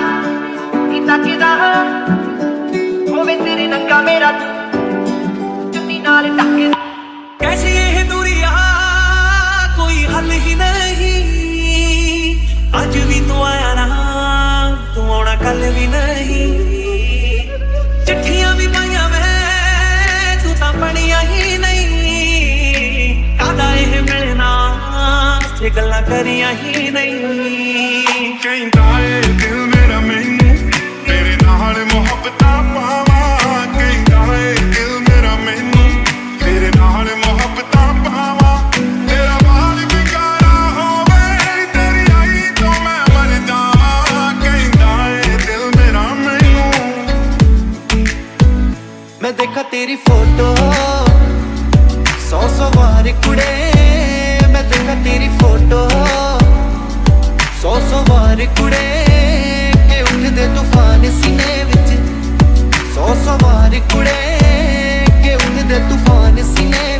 kamerat Cita-citaan Kumbinsi rin ang kamerat Yung tinalin akin कैसी ये दूरिया कोई हल ही नहीं आज भी तू आया ना तू आना कल भी नहीं चिट्ठियां भी पाइया मैं तू तो पढ़िया ही नहीं कादा ये मिलना से गल्ला करिया ही नहीं कहीं ਮੈਂ ਤੇਰੀ ਫੋਟੋ ਸੌ ਸੌ ਵਾਰ ਕੁੜੇ ਮੈਂ ਦੇਖਾ ਤੇਰੀ ਫੋਟੋ ਸੌ ਸੌ ਵਾਰ ਕੁੜੇ ਕਿ ਉੱਠਦੇ ਤੂਫਾਨ ਸੀਨੇ ਵਿੱਚ ਸੌ ਸੌ ਵਾਰ ਕੁੜੇ ਕਿ ਉੱਠਦੇ ਤੂਫਾਨ ਸੀਨੇ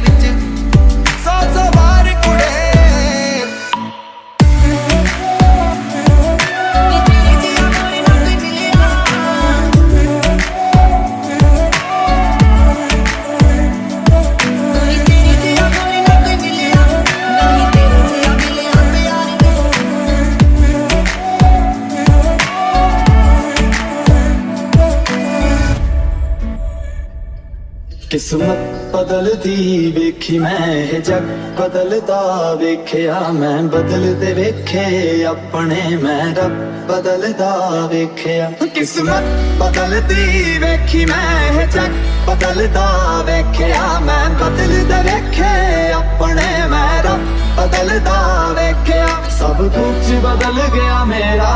ਕਿਸਮਤ ਬਦਲਦੀ ਵੇਖੀ ਮੈਂ ਇਹ ਜੱਗ ਬਦਲਦਾ ਵੇਖਿਆ ਮੈਂ ਬਦਲਦੇ ਵੇਖੇ ਆਪਣੇ ਮੈਂ ਰੱਬ ਬਦਲਦਾ ਵੇਖਿਆ ਕਿਸਮਤ ਬਦਲਦੀ ਵੇਖੀ ਮੈਂ ਇਹ ਜੱਗ ਬਦਲਦਾ ਵੇਖਿਆ ਮੈਂ ਬਦਲਦੇ ਵੇਖੇ ਆਪਣੇ ਮੈਂ ਰੱਬ ਬਦਲਦਾ ਵੇਖਿਆ ਸਭ ਕੁਝ ਬਦਲ ਗਿਆ ਮੇਰਾ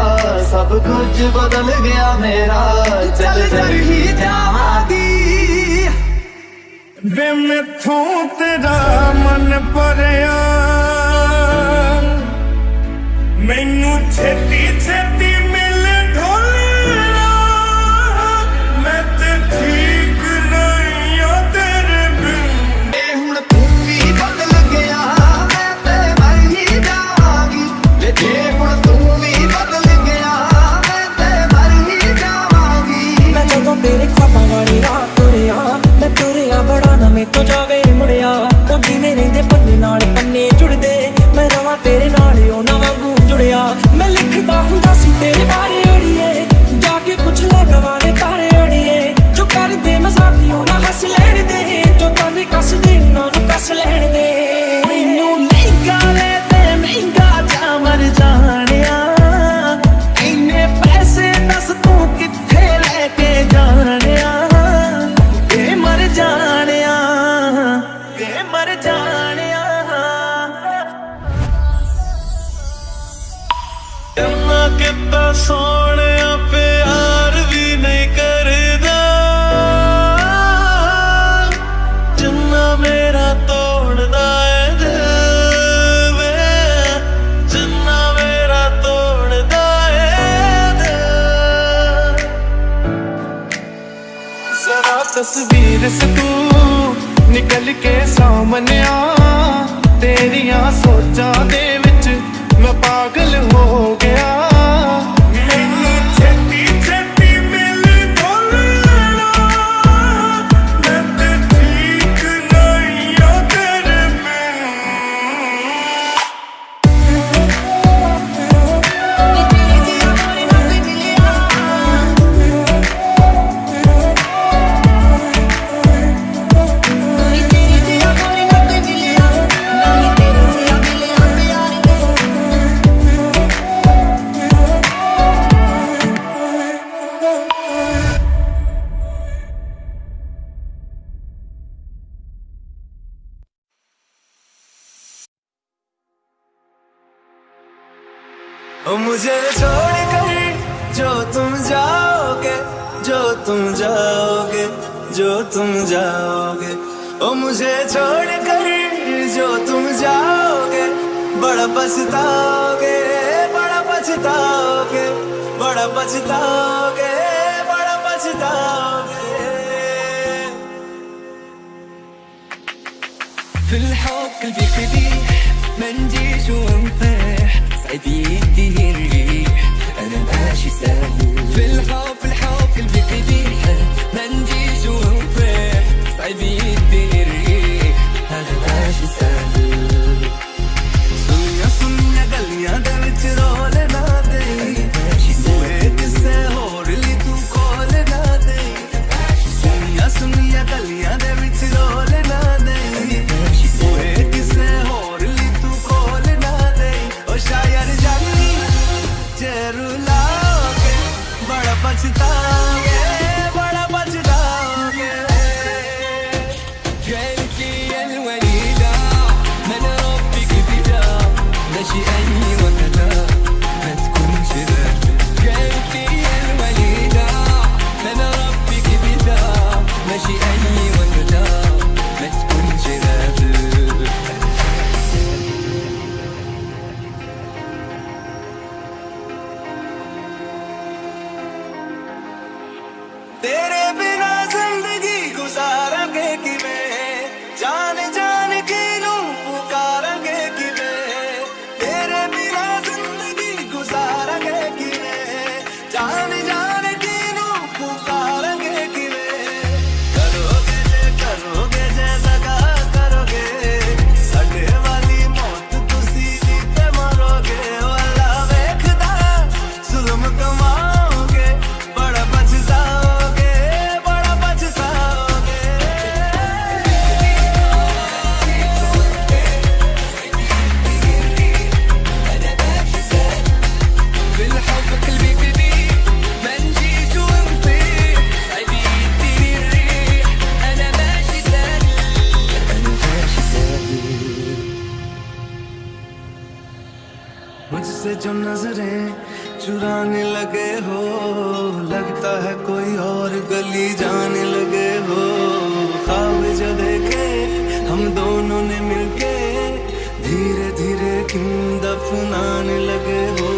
ਸਭ ਕੁਝ ਬਦਲ ਗਿਆ ਮੇਰਾ ਚੱਲ ਚੱਲ ਹੀ ਜਾਵਾਂਗੀ ਵੇ ਮੈਥੋਂ ਤੇਰਾ ਮਨ ਭਰਿਆ। ਮੈਨੂੰ ਛੇਤੀ ਛੇਤੀ ਤਸਵੀਰ ਸੇ ਨਿਕਲ ਕੇ ਸਾਹਮਣੇ ਆ। ਤੇਰੀਆਂ ਸੋਚਾਂ ਦੇ ਵਿੱਚ ਮੈਂ ਪਾਗਲ ਹੋ ਗਿਆ। जो नज़रें चुराने लगे हो, लगता है कोई और गली जाने लगे हो। खाब जो देखे, हम दोनों ने मिलके धीरे धीरे किम दफनाने लगे हो।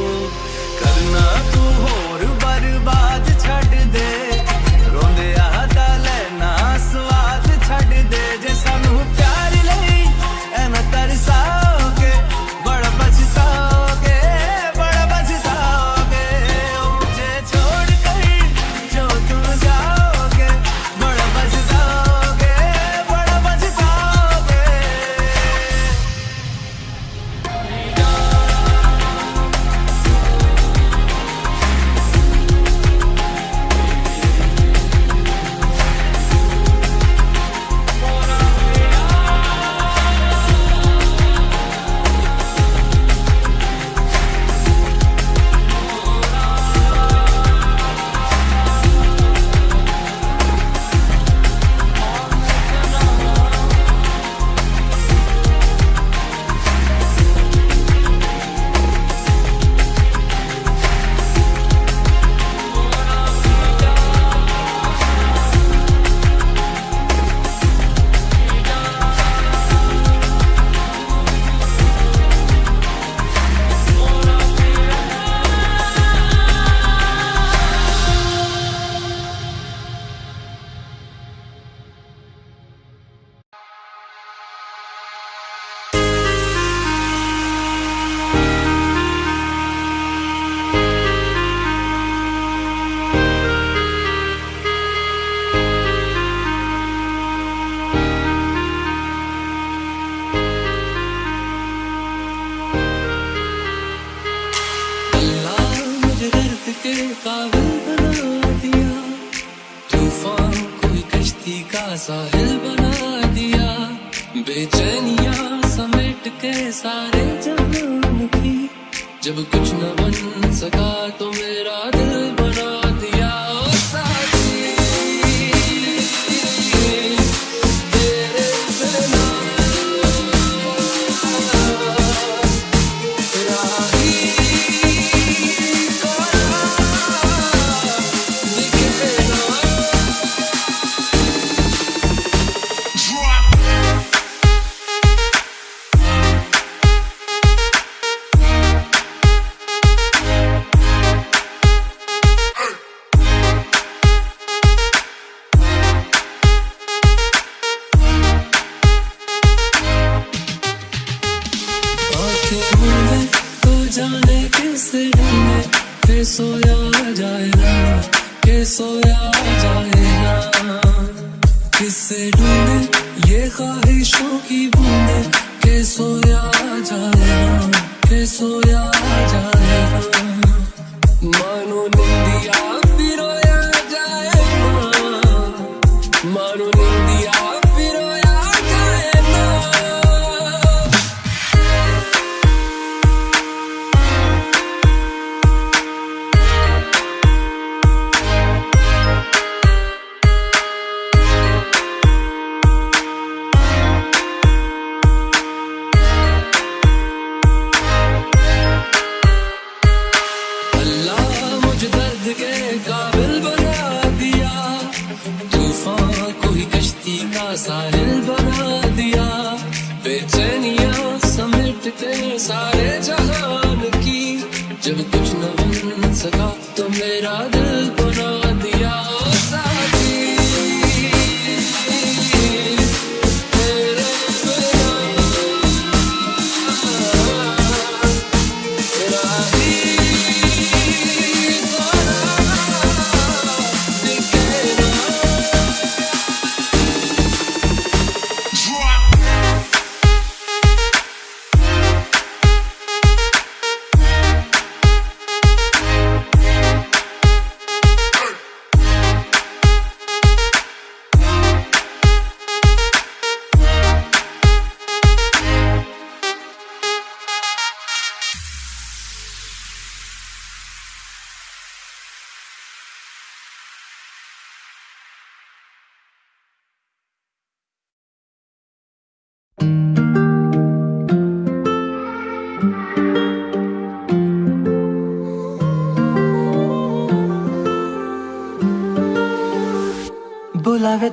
जाए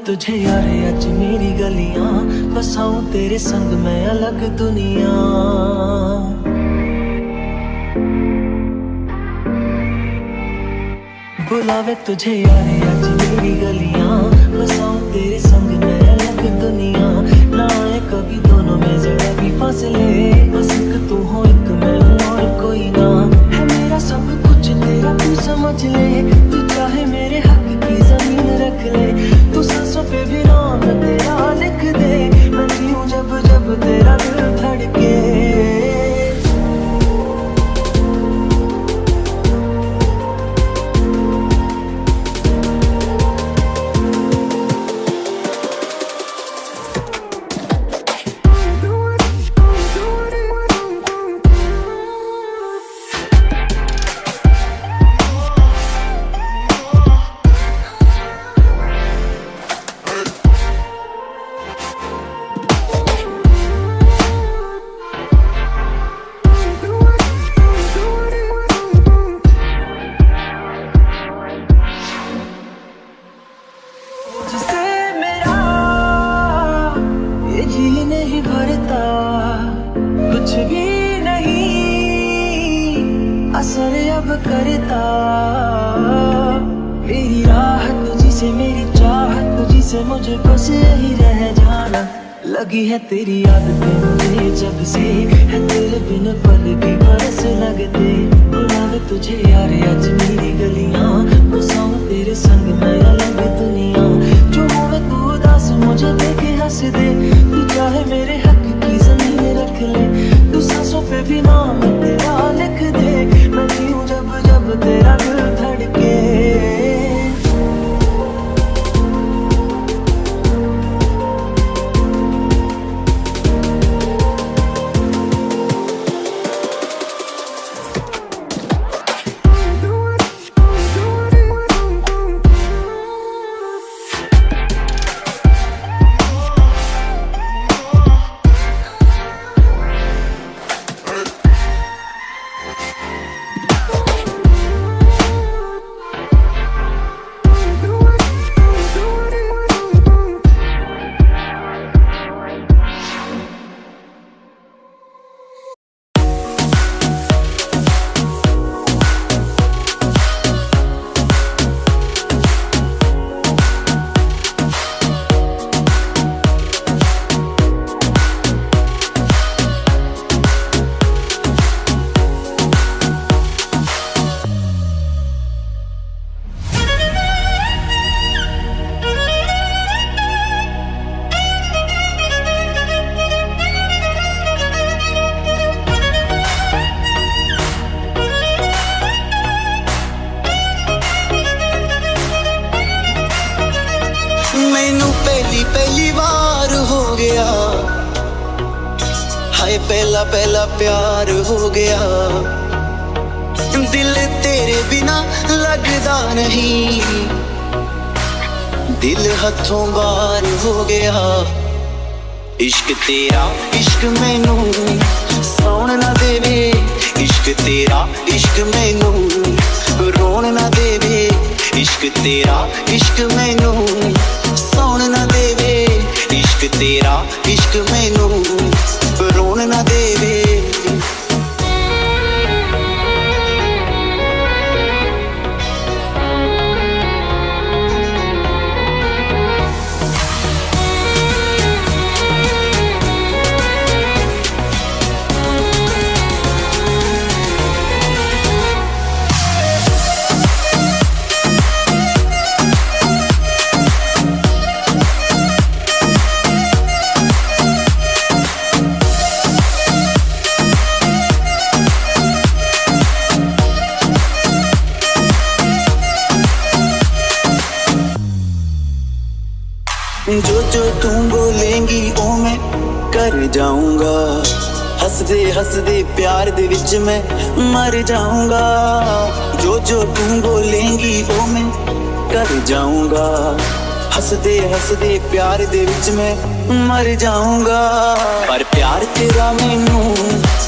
तुझे यारे अज मेरी गलियाँ बसाऊं तेरे संग मैं अलग दुनिया। बुलावे तुझे यारे अज मेरी गलियाँ बसाऊं तेरे संग मैं अलग दुनिया। ना आए कभी दोनों में जरा भी फासले। बस एक तू हो, एक मैं और कोई ना। है मेरा सब कुछ, तेरा तू समझ ले। रख ले। तू सांसों पे भी नाम तेरा लिख दे। मैं जब जब तेरा दिल धड़के। तेरी आदतें मुझे जब से है तेरे बिन पल भी बरस लगते। बुलावे तुझे यार, आज मेरी गलियाँ। बसाऊं तेरे संग मैं अलग दुनिया। जो होवे तू उदास, मुझे देखे हंस दे। तू चाहे मेरे हक की ज़मीन रख ले। तू सांसों पे भी नाम तेरा लिख दे। मैं जीऊं जब जब तेरा दिल धड़के। पहला पहला प्यार हो गया। दिल तेरे बिना लगदा नहीं। दिल हथों बार हो गया। इश्क तेरा, इश्क मैनू सौन ना देवे। इश्क तेरा, इश्क मैनू रोन ना देवे। इश्क तेरा, इश्क मैनू सौन ना देवे। इश्क तेरा, इश्क मैनू na devi कर जाऊंगा हंसदे हंसदे प्यार दे विच मैं मर जाऊंगा जो जो तुम बोलेंगी ओ मैं कर जाऊंगा हंसदे हंसदे प्यार दे विच मैं मर जाऊंगा पर प्यार तेरा मैनू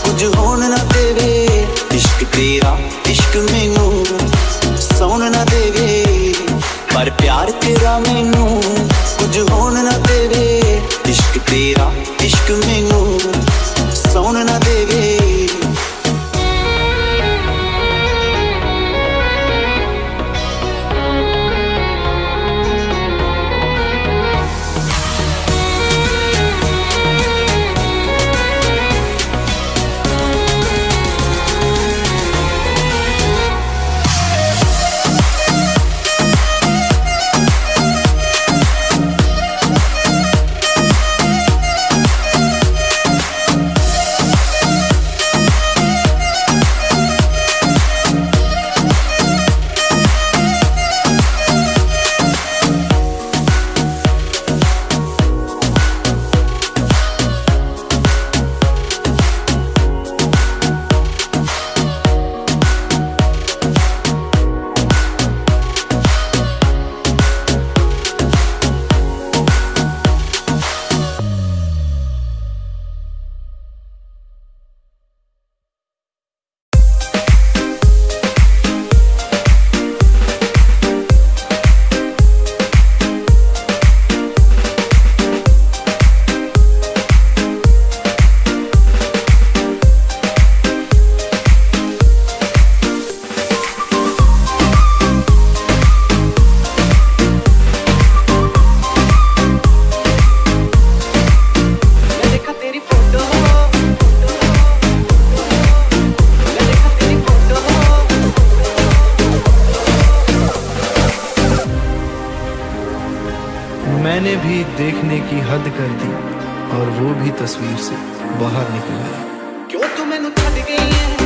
कुछ होन ना देवे इश्क तेरा इश्क मैनू सौन ना देवे ਪਰ ਪਿਆਰ ਤੇਰਾ ਮੈਨੂੰ ਕੁਝ ਹੋਣ ਨਾ ਦੇਵੇ इश्क तेरा इश्क मैनू सौन ना देवे मैंने भी देखने की हद कर दी और वो भी तस्वीर से बाहर निकल गया क्यों तू मैं छड़ गई है?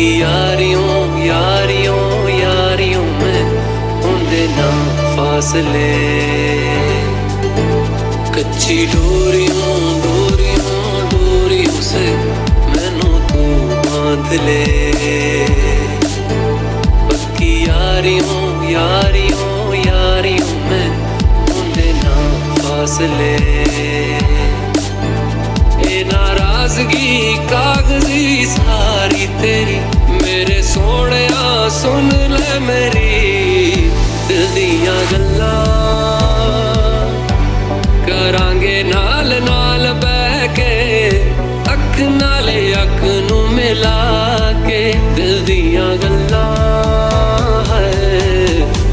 ਤੇਰੀ ਯਾਰੀਓ ਯਾਰੀਓ ਹੁੰਦੇ ਨਾ ਫਾਸਲੇ ਕੱਚੀ ਡੋਰੀਓ ਡੋਰੀਓ ਡੋਰੀਓ ਸੇ ਮੈਨੂੰ ਤੂੰ ਬਾਂਧ ਲੈ। ਪੱਕੀ ਯਾਰੀਓ ਯਾਰੀਓ ਯਾਰੀਓ ਮੈਂ ਹੁੰਦੇ ਨਾ ਫਾਸਲੇ ਤਾਜ਼ਗੀ ਕਾਗਜ਼ੀ ਸਾਰੀ ਤੇਰੀ। ਮੇਰੇ ਸੋਹਣਿਆ, ਸੁਣ ਲੈ ਮੇਰੀ ਦਿਲ ਦੀਆਂ ਗੱਲਾਂ। ਕਰਾਂਗੇ ਨਾਲ ਨਾਲ ਬਹਿ ਕੇ, ਅੱਖ ਨਾਲ ਅੱਖ ਨੂੰ ਮਿਲਾ ਕੇ। ਦਿਲ ਦੀਆਂ ਗੱਲਾਂ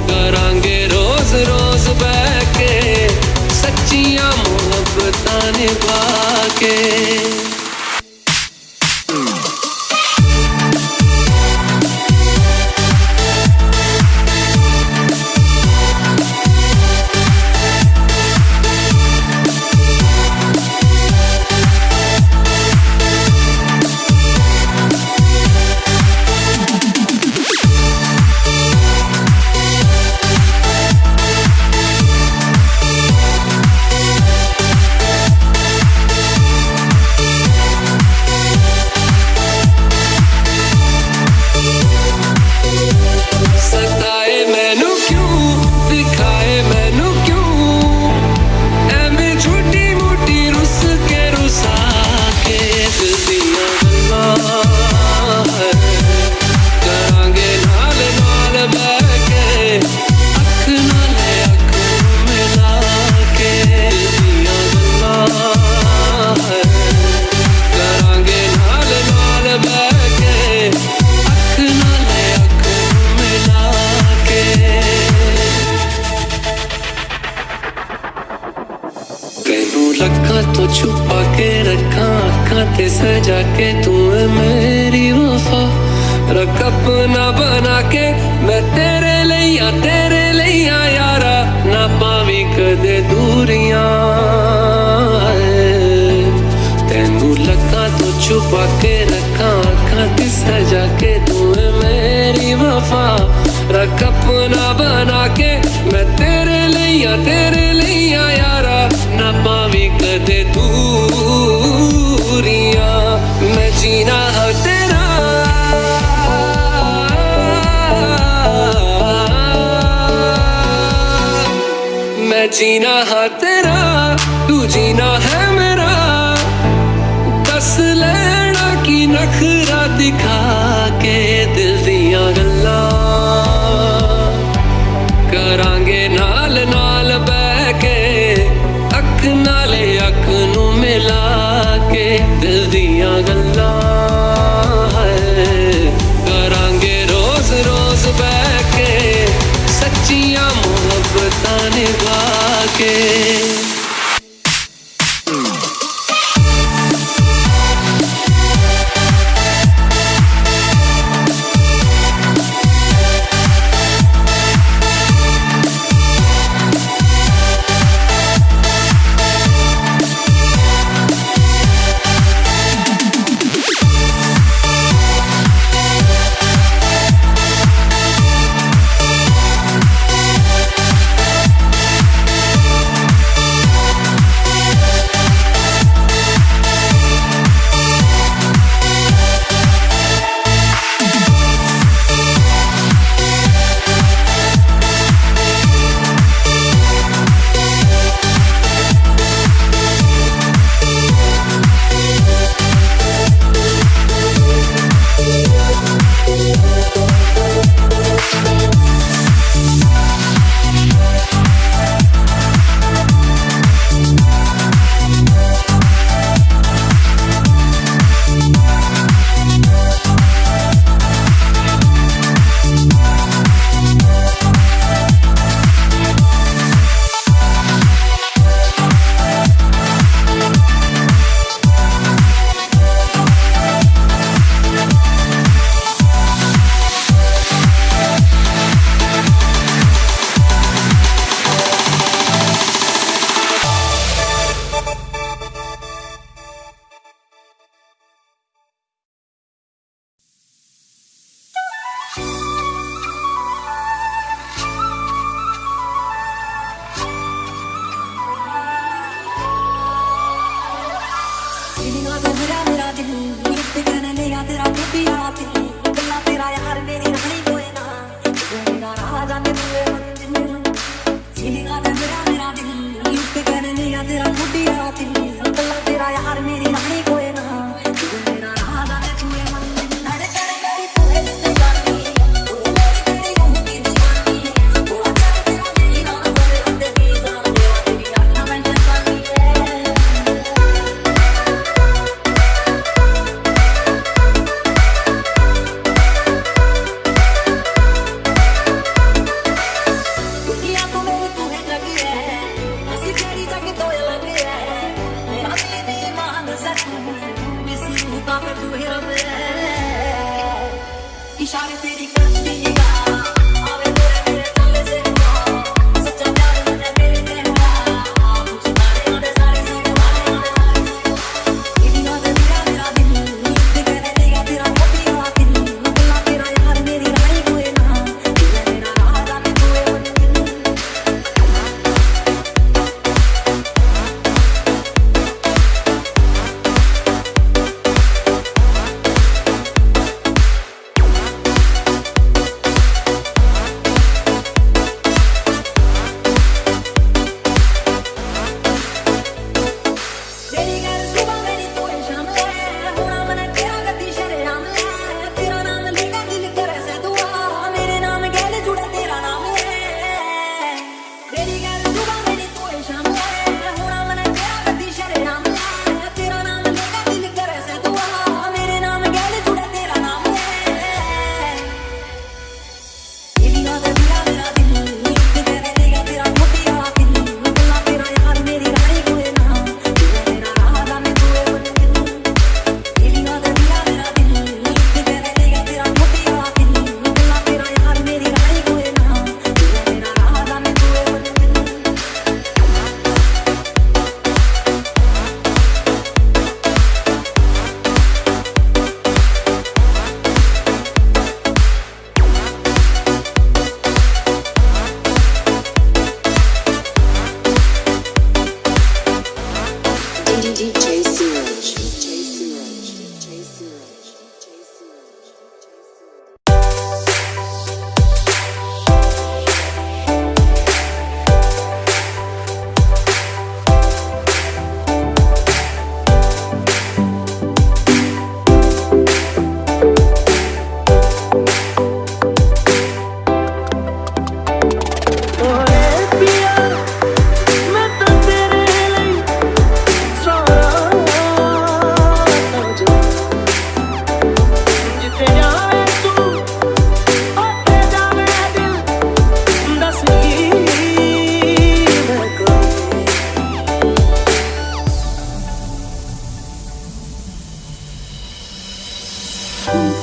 ਕਰਾਂਗੇ ਰੋਜ਼ ਰੋਜ਼ ਬਹਿ ਕੇ, ਸੱਚੀਆਂ ਮੁਹੱਬਤਾਂ ਨਿਭਾ ਕੇ। que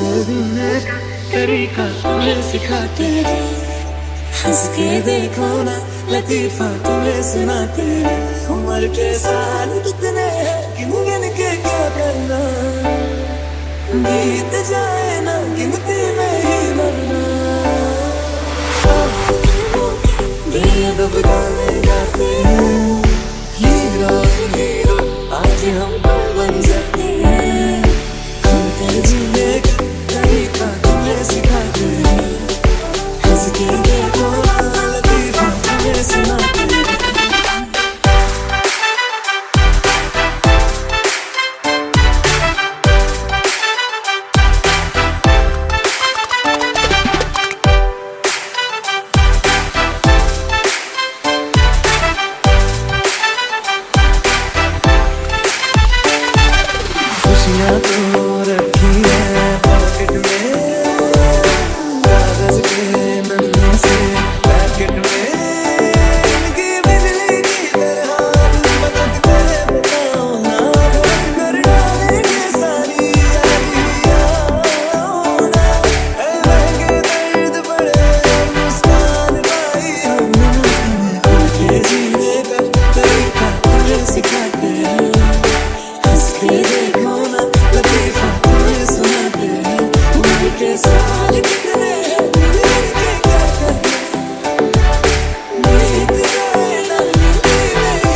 का तरीका तुम्हें सिखाते हंस के देखो ना, लतीफा तुम्हें सुनाते उम्र के साल कितने गिन गिन के क्या करना? बीत जाए ना, गिनती में ही मरना। दिल दब गाने गाते